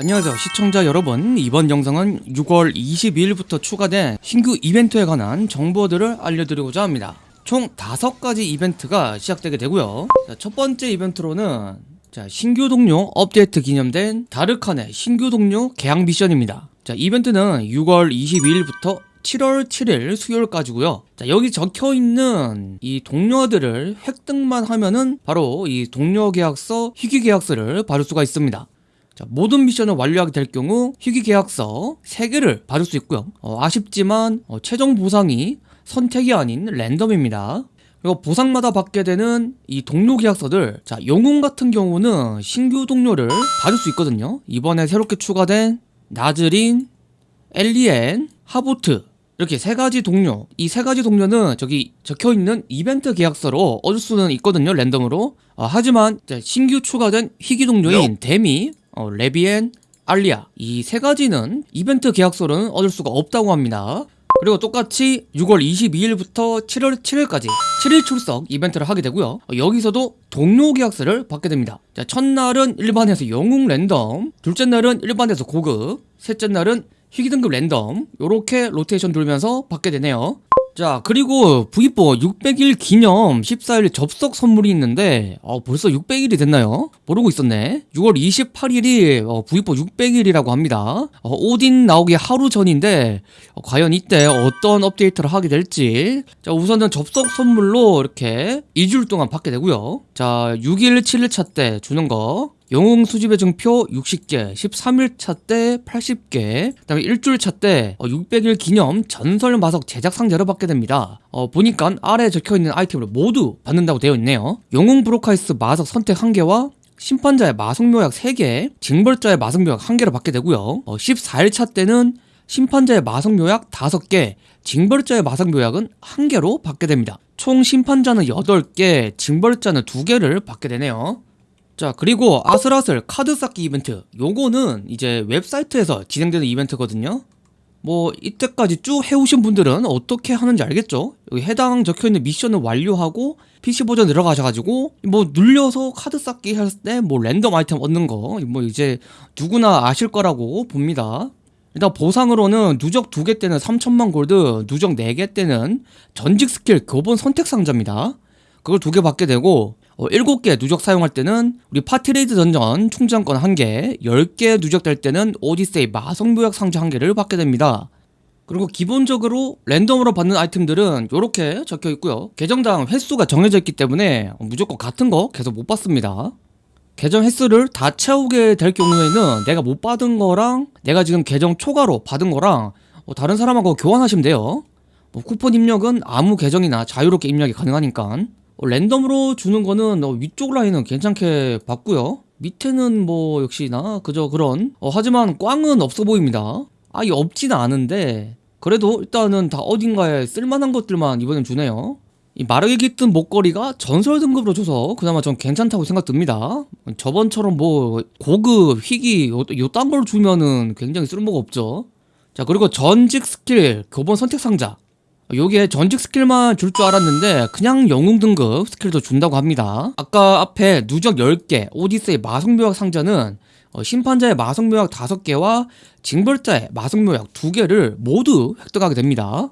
안녕하세요. 시청자 여러분 이번 영상은 6월 22일부터 추가된 신규 이벤트에 관한 정보들을 알려드리고자 합니다. 총 5가지 이벤트가 시작되게 되고요. 자, 첫 번째 이벤트로는 자, 신규 동료 업데이트 기념된 다르칸의 신규 동료 계약 미션입니다. 자 이벤트는 6월 22일부터 7월 7일 수요일까지고요. 자 여기 적혀있는 이 동료들을 획득만 하면은 바로 이 동료 계약서 희귀 계약서를 받을 수가 있습니다 자, 모든 미션을 완료하게 될 경우 희귀 계약서 3개를 받을 수 있고요. 어, 아쉽지만 어, 최종 보상이 선택이 아닌 랜덤입니다. 그리고 보상마다 받게 되는 이 동료 계약서들 자 영웅 같은 경우는 신규 동료를 받을 수 있거든요. 이번에 새롭게 추가된 나즈린, 엘리엔, 하보트 이렇게 세 가지 동료 이 세 가지 동료는 저기 적혀있는 이벤트 계약서로 얻을 수는 있거든요 랜덤으로. 어, 하지만 신규 추가된 희귀 동료인 데미, 어, 레비엔, 알리아 이 세 가지는 이벤트 계약서로는 얻을 수가 없다고 합니다. 그리고 똑같이 6월 22일부터 7월 7일까지 7일 출석 이벤트를 하게 되고요. 어, 여기서도 동료 계약서를 받게 됩니다. 자, 첫날은 일반에서 영웅 랜덤 둘째 날은 일반에서 고급 셋째 날은 희귀 등급 랜덤 요렇게 로테이션 돌면서 받게 되네요 자 그리고 V4 600일 기념 14일 접속 선물이 있는데 어, 벌써 600일이 됐나요? 모르고 있었네. 6월 28일이 어, V4 600일이라고 합니다. 어, 오딘 나오기 하루 전인데 어, 과연 이때 어떤 업데이트를 하게 될지. 자 우선은 접속 선물로 이렇게 2주일 동안 받게 되고요. 자 6일 7일차 때 주는 거 영웅 수집의 증표 60개, 13일차 때 80개, 그 다음에 일주일차 때 600일 기념 전설 마석 제작 상자를 받게 됩니다. 어, 보니까 아래에 적혀있는 아이템을 모두 받는다고 되어 있네요. 영웅 브로카이스 마석 선택 1개와 심판자의 마성묘약 3개, 징벌자의 마성묘약 1개를 받게 되고요. 어, 14일차 때는 심판자의 마성묘약 5개, 징벌자의 마성묘약은 1개로 받게 됩니다. 총 심판자는 8개, 징벌자는 2개를 받게 되네요. 자 그리고 아슬아슬 카드 쌓기 이벤트. 요거는 이제 웹사이트에서 진행되는 이벤트거든요. 뭐 이때까지 쭉 해오신 분들은 어떻게 하는지 알겠죠? 여기 해당 적혀있는 미션을 완료하고 PC 버전 들어가셔가지고 뭐 눌려서 카드 쌓기 할 때 뭐 랜덤 아이템 얻는 거 뭐 이제 누구나 아실 거라고 봅니다. 일단 보상으로는 누적 2개 때는 3천만 골드 누적 4개 때는 전직 스킬 교본 선택 상자입니다. 그걸 두 개 받게 되고 어, 7개 누적 사용할 때는 우리 파티레이드 던전 충전권 1개 10개 누적될 때는 오디세이 마성묘약 상자 1개를 받게 됩니다. 그리고 기본적으로 랜덤으로 받는 아이템들은 이렇게 적혀 있고요. 계정당 횟수가 정해져 있기 때문에 무조건 같은 거 계속 못 받습니다. 계정 횟수를 다 채우게 될 경우에는 내가 못 받은 거랑 내가 지금 계정 초과로 받은 거랑 어, 다른 사람하고 교환하시면 돼요. 뭐 쿠폰 입력은 아무 계정이나 자유롭게 입력이 가능하니까. 어, 랜덤으로 주는 거는 어, 위쪽 라인은 괜찮게 봤고요. 밑에는 뭐 역시나 그저 그런 어, 하지만 꽝은 없어 보입니다. 아예 없지는 않은데 그래도 일단은 다 어딘가에 쓸만한 것들만 이번엔 주네요. 이 마르게 깃든 목걸이가 전설 등급으로 줘서 그나마 전 괜찮다고 생각됩니다. 저번처럼 뭐 고급, 희귀 요딴 걸 주면은 굉장히 쓸모가 없죠. 자 그리고 전직 스킬 교본 선택 상자 요게 전직 스킬만 줄 줄 알았는데 그냥 영웅 등급 스킬도 준다고 합니다. 아까 앞에 누적 10개 오디세이 마성묘약 상자는 어, 심판자의 마성묘약 5개와 징벌자의 마성묘약 2개를 모두 획득하게 됩니다.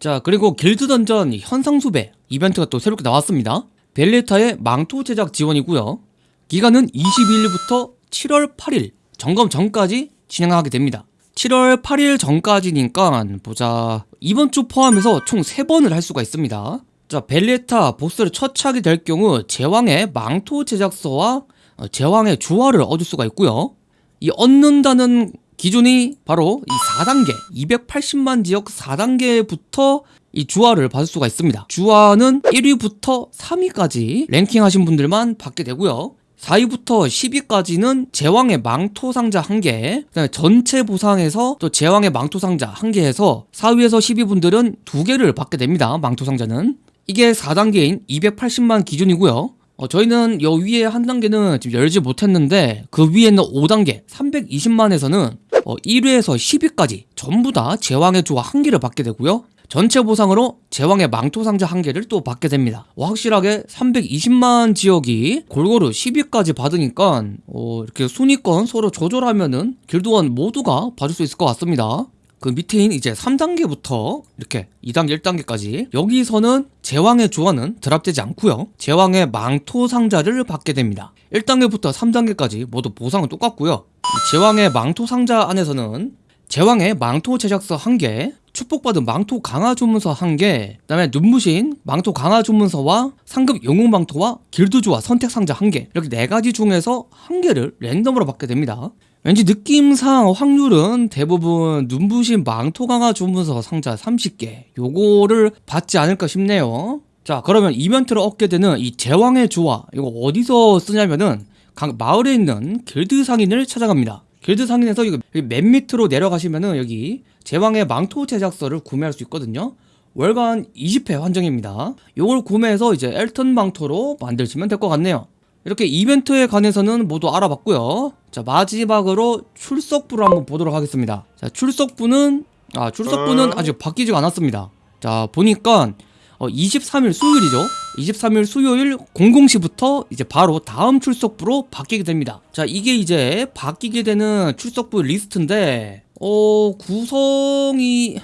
자 그리고 길드 던전 현상 수배 이벤트가 또 새롭게 나왔습니다. 벨레타의 망토 제작 지원이고요. 기간은 22일부터 7월 8일 점검 전까지 진행하게 됩니다 7월 8일 전까지니까 보자. 이번 주 포함해서 총 3번을 할 수가 있습니다. 자 벨레타 보스를 처치하게 될 경우 제왕의 망토 제작서와 어, 제왕의 주화를 얻을 수가 있고요. 이 얻는다는 기준이 바로 이 4단계 280만 지역 4단계부터 이 주화를 받을 수가 있습니다. 주화는 1위부터 3위까지 랭킹하신 분들만 받게 되고요 4위부터 10위까지는 제왕의 망토 상자 1개 그다음에 전체 보상에서 또 제왕의 망토 상자 1개 해서 4위에서 10위 분들은 2개를 받게 됩니다 망토 상자는. 이게 4단계인 280만 기준이고요. 어, 저희는 여 위에 한 단계는 지금 열지 못했는데 그 위에는 5단계 320만에서는 어, 1위에서 10위까지 전부 다 제왕의 조화 한 개를 받게 되고요 전체 보상으로 제왕의 망토 상자 한 개를 또 받게 됩니다. 어, 확실하게 320만 지역이 골고루 10위까지 받으니까 어, 이렇게 순위권 서로 조절하면은 길드원 모두가 받을 수 있을 것 같습니다. 그 밑에인 이제 3단계부터 이렇게 2단계, 1단계까지 여기서는 제왕의 조화는 드랍되지 않고요. 제왕의 망토 상자를 받게 됩니다. 1단계부터 3단계까지 모두 보상은 똑같고요. 이 제왕의 망토 상자 안에서는 제왕의 망토 제작서 1개, 축복받은 망토 강화 주문서 1개, 그 다음에 눈부신 망토 강화 주문서와 상급 영웅 망토와 길드 조화 선택 상자 1개 이렇게 네 가지 중에서 한 개를 랜덤으로 받게 됩니다. 왠지 느낌상 확률은 대부분 눈부신 망토 강화 주문서 상자 30개 요거를 받지 않을까 싶네요. 자 그러면 이벤트를 얻게 되는 이 제왕의 조화 이거 어디서 쓰냐면은 각 마을에 있는 길드 상인을 찾아갑니다. 길드 상인에서 이거 맨 밑으로 내려가시면은 여기 제왕의 망토 제작서를 구매할 수 있거든요. 월간 20회 환정입니다. 요걸 구매해서 이제 엘튼 망토로 만드시면 될 것 같네요. 이렇게 이벤트에 관해서는 모두 알아봤고요. 자 마지막으로 출석부를 한번 보도록 하겠습니다. 자 출석부는 아 출석부는 아직 바뀌지가 않았습니다. 자 보니까 어, 23일 수요일이죠. 23일 수요일 00시부터 이제 바로 다음 출석부로 바뀌게 됩니다. 자 이게 이제 바뀌게 되는 출석부 리스트인데 어 구성이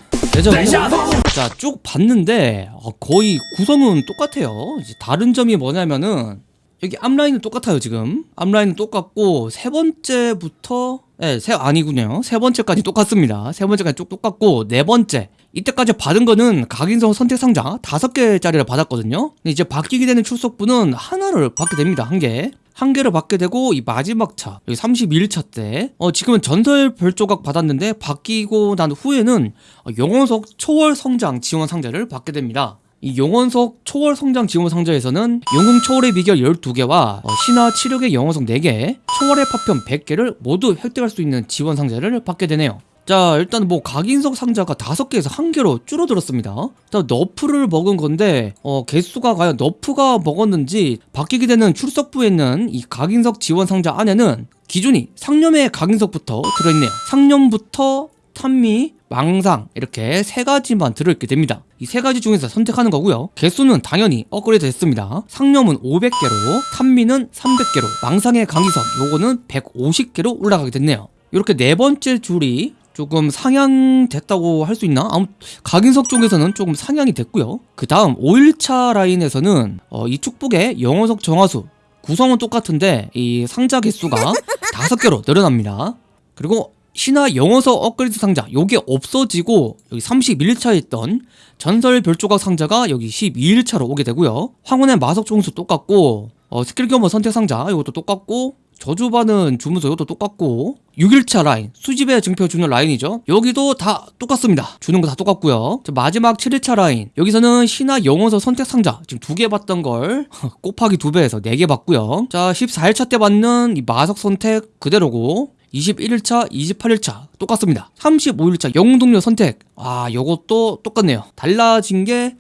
자쭉 봤는데 어, 거의 구성은 똑같아요. 이제 다른 점이 뭐냐면은 여기 앞라인은 똑같아요 지금. 앞라인은 똑같고 세 번째부터 예, 세 아니군요. 세 번째까지 똑같습니다. 세 번째까지 쭉 똑같고 네 번째. 이때까지 받은 거는 각인성 선택 상자 다섯 개짜리를 받았거든요. 근데 이제 바뀌게 되는 출석부는 하나를 받게 됩니다 한개. 한 개를 받게 되고 이 마지막 차 여기 31차 때 어, 지금은 전설 별조각 받았는데 바뀌고 난 후에는 어, 영원석 초월 성장 지원 상자를 받게 됩니다 이 용원석 초월 성장 지원 상자에서는 영웅 초월의 비결 12개와 어, 신화 치력의 영원석 4개, 초월의 파편 100개를 모두 획득할 수 있는 지원 상자를 받게 되네요. 자 일단 뭐 각인석 상자가 5개에서 1개로 줄어들었습니다 일단 너프를 먹은 건데 어 개수가 과연 너프가 먹었는지 바뀌게 되는 출석부에 있는 이 각인석 지원 상자 안에는 기준이 상념의 각인석부터 들어있네요 상념부터 탄미, 망상 이렇게 세 가지만 들어있게 됩니다. 이 세 가지 중에서 선택하는 거고요. 개수는 당연히 업그레이드 됐습니다. 상념은 500개로, 탄미는 300개로, 망상의 강기석 요거는 150개로 올라가게 됐네요. 이렇게 네 번째 줄이 조금 상향됐다고 할 수 있나? 아무 각인석 쪽에서는 조금 상향이 됐고요. 그 다음 5일차 라인에서는 어, 이 축복의 영어석 정화수 구성은 똑같은데 이 상자 개수가 다섯 개로 늘어납니다. 그리고 신화 영혼석 업그레이드 상자 요게 없어지고 여기 31일차에 있던 전설 별조각 상자가 여기 12일차로 오게 되고요. 황혼의 마석 정수 똑같고 어, 스킬 경험 선택 상자 이것도 똑같고 저주받은 주문서 이것도 똑같고 6일차 라인 수집의 증표 주는 라인이죠. 여기도 다 똑같습니다. 주는 거 다 똑같고요. 자, 마지막 7일차 라인. 여기서는 신화 영혼석 선택 상자 지금 두 개 받던 걸 곱하기 두 배에서 네 개 받고요. 자 14일차 때 받는 이 마석 선택 그대로고 21일차, 28일차 똑같습니다. 35일차 영웅동료 선택. 아, 요것도 똑같네요. 달라진 게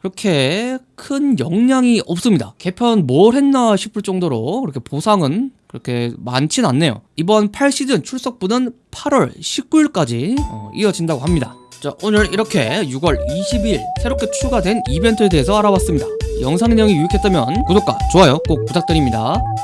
그렇게 큰 영향이 없습니다. 개편 뭘 했나 싶을 정도로 그렇게 보상은 그렇게 많진 않네요. 이번 8시즌 출석부는 8월 19일까지 어, 이어진다고 합니다. 자, 오늘 이렇게 6월 20일 새롭게 추가된 이벤트에 대해서 알아봤습니다. 영상 내용이 유익했다면 구독과 좋아요 꼭 부탁드립니다.